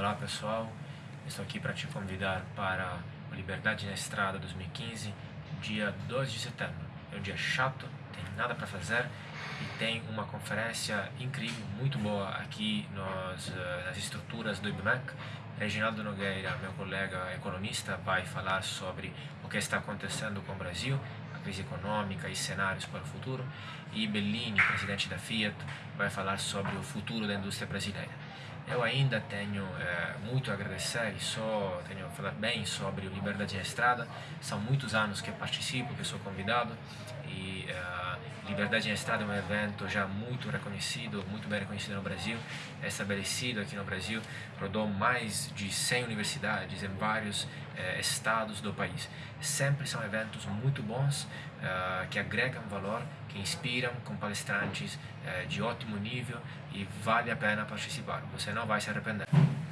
Olá pessoal, estou aqui para te convidar para o Liberdade na Estrada 2015, dia 2 de setembro. É um dia chato, tem nada para fazer e tem uma conferência incrível, muito boa aqui nos, eh, nas estruturas do IBMEC. Reginaldo Nogueira, meu colega economista, vai falar sobre o que está acontecendo com o Brasil, crise econômica e cenários para o futuro. E Bellini, presidente da Fiat, vai falar sobre o futuro da indústria brasileira. Eu ainda tenho é, muito a agradecer e só tenho a falar bem sobre o Liberdade na Estrada. São muitos anos que participo, que sou convidado e uh, Liberdade na Estrada é um evento já muito reconhecido, muito bem reconhecido no Brasil, é estabelecido aqui no Brasil, rodou mais de 100 universidades em vários uh, estados do país. Sempre são eventos muito bons, uh, que agregam valor, que inspiram, com palestrantes de ótimo nível e vale a pena participar, você não vai se arrepender.